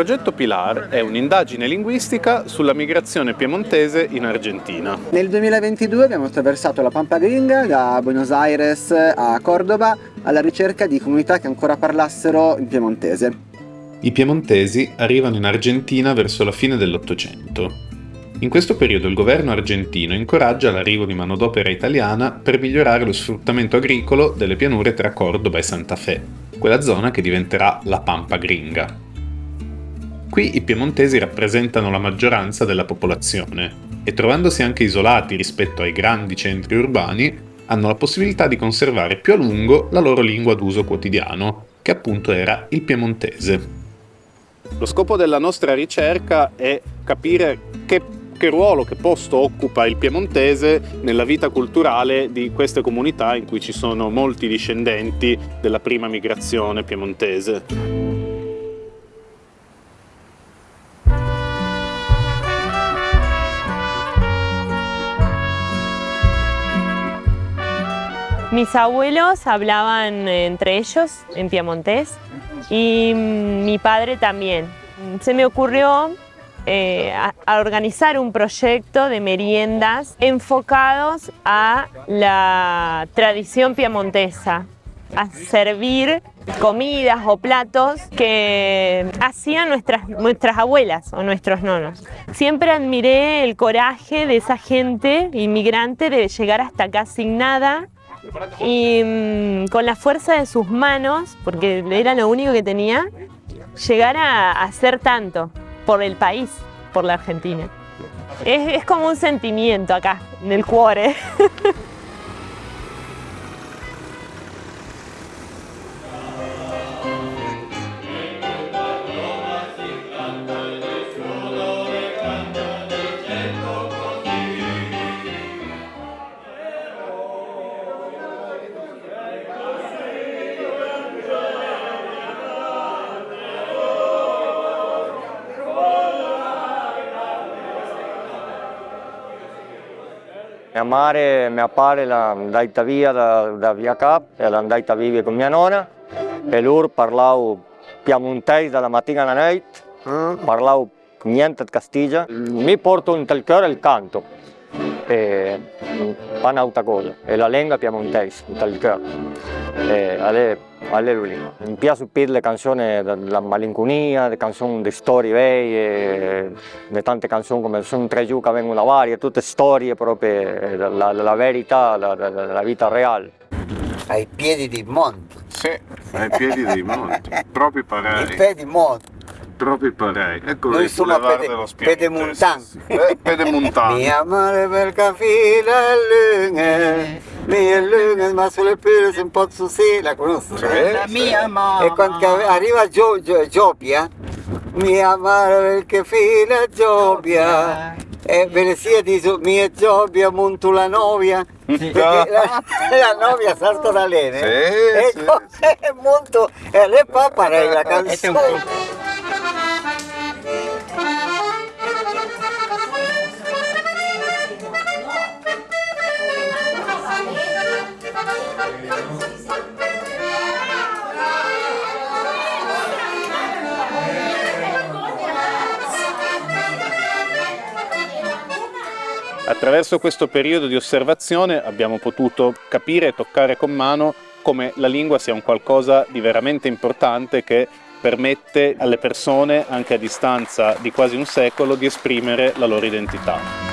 progetto Pilar è un'indagine linguistica sulla migrazione piemontese in Argentina. Nel 2022 abbiamo attraversato la Pampa Gringa da Buenos Aires a Cordoba alla ricerca di comunità che ancora parlassero il piemontese. I piemontesi arrivano in Argentina verso la fine dell'Ottocento. In questo periodo il governo argentino incoraggia l'arrivo di manodopera italiana per migliorare lo sfruttamento agricolo delle pianure tra Cordoba e Santa Fe, quella zona che diventerà la Pampa Gringa. Qui i piemontesi rappresentano la maggioranza della popolazione e trovandosi anche isolati rispetto ai grandi centri urbani, hanno la possibilità di conservare più a lungo la loro lingua d'uso quotidiano, che appunto era il piemontese. Lo scopo della nostra ricerca è capire che che ruolo, che posto occupa il piemontese nella vita culturale di queste comunità in cui ci sono molti discendenti della prima migrazione piemontese. Mis abuelos hablaban entre ellos en piemontés y mi padre también. Se me ocurrió eh, a, organizar un proyecto de meriendas enfocados a la tradición piemontesa, a servir comidas o platos que hacían nuestras, nuestras abuelas o nuestros nonos. Siempre admiré el coraje de esa gente inmigrante de llegar hasta acá sin nada y mmm, con la fuerza de sus manos, porque era lo único que tenía, llegar a, a hacer tanto por el país, por la Argentina. Es, es como un sentimiento acá, en el cuore. Mia madre e mio padre andata via da, da Via Cap e l'hanno andata a vivere con mia nonna e loro parlavano piemontese dalla mattina alla notte, mm. niente di Castiglia. Mi porto in tal cuore il canto, e un'altra cosa, è la lingua piemontese in tal cuore. Alleluia. Mi piace per le canzoni della malinconia, le canzoni di storie vecchie, le tante canzoni come sono tre giù che vengono varie, tutte storie proprio della, della verità, della, della vita reale. Ai piedi di monte. Sì, ai piedi dei monti, proprio parei. Ai piedi monte. Proprio parei. Ecco Noi siamo a pede, pedemontan. Eh, pedemontan. Mia madre per capire lunghe, mia lunghe, ma sulle pile si un po' sì, la conosco. Sì, eh? sì. mia mamma. E quando arriva Gio, Gio, Giopia, mia madre perché fila Giopia, e ve ne sia di mia Giopia, monto la novia, perché la, la novia salta da lene. Sì, e sì, sì. monto, e le paparei la canzone. Attraverso questo periodo di osservazione abbiamo potuto capire e toccare con mano come la lingua sia un qualcosa di veramente importante che permette alle persone, anche a distanza di quasi un secolo, di esprimere la loro identità.